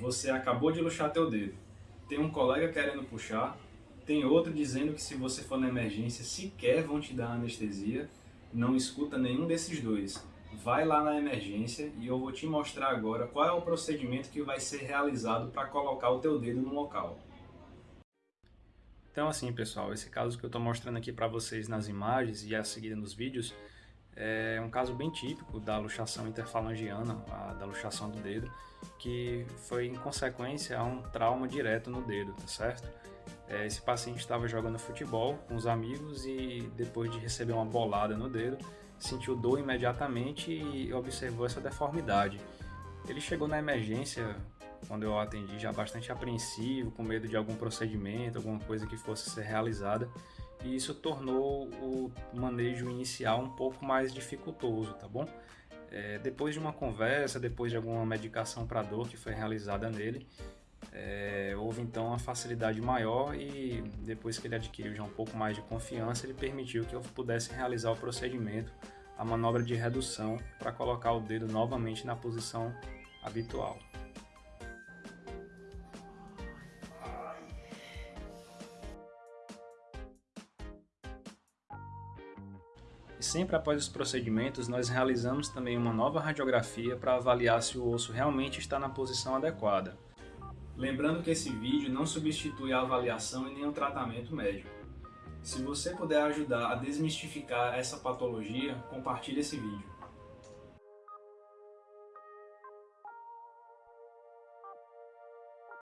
Você acabou de luxar teu dedo. Tem um colega querendo puxar, tem outro dizendo que se você for na emergência sequer vão te dar anestesia. Não escuta nenhum desses dois. Vai lá na emergência e eu vou te mostrar agora qual é o procedimento que vai ser realizado para colocar o teu dedo no local. Então assim pessoal, esse caso que eu estou mostrando aqui para vocês nas imagens e a seguir nos vídeos é um caso bem típico da luxação interfalangiana, da luxação do dedo, que foi em consequência a um trauma direto no dedo, tá certo? É, esse paciente estava jogando futebol com os amigos e depois de receber uma bolada no dedo, sentiu dor imediatamente e observou essa deformidade. Ele chegou na emergência quando eu atendi, já bastante apreensivo, com medo de algum procedimento, alguma coisa que fosse ser realizada, e isso tornou o manejo inicial um pouco mais dificultoso, tá bom? É, depois de uma conversa, depois de alguma medicação para dor que foi realizada nele, é, houve então uma facilidade maior e depois que ele adquiriu já um pouco mais de confiança, ele permitiu que eu pudesse realizar o procedimento, a manobra de redução, para colocar o dedo novamente na posição habitual. E sempre após os procedimentos, nós realizamos também uma nova radiografia para avaliar se o osso realmente está na posição adequada. Lembrando que esse vídeo não substitui a avaliação e nem o tratamento médico. Se você puder ajudar a desmistificar essa patologia, compartilhe esse vídeo.